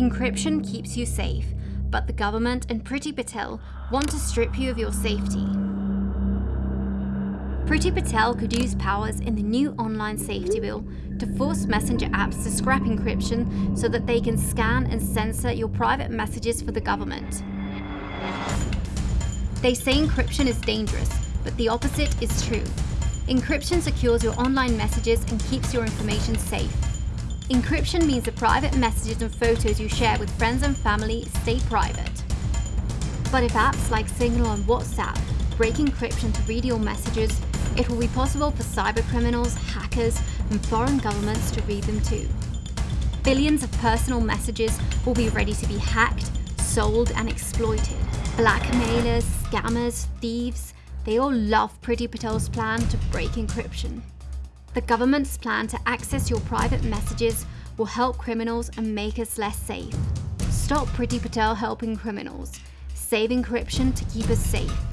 Encryption keeps you safe, but the government and Priti Patel want to strip you of your safety. Priti Patel could use powers in the new online safety bill to force messenger apps to scrap encryption so that they can scan and censor your private messages for the government. They say encryption is dangerous, but the opposite is true. Encryption secures your online messages and keeps your information safe. Encryption means the private messages and photos you share with friends and family stay private. But if apps like Signal and WhatsApp break encryption to read your messages, it will be possible for cybercriminals, hackers, and foreign governments to read them too. Billions of personal messages will be ready to be hacked, sold, and exploited. Blackmailers, scammers, thieves, they all love Priti Patel's plan to break encryption. The government's plan to access your private messages will help criminals and make us less safe. Stop Priti Patel helping criminals. Save encryption to keep us safe.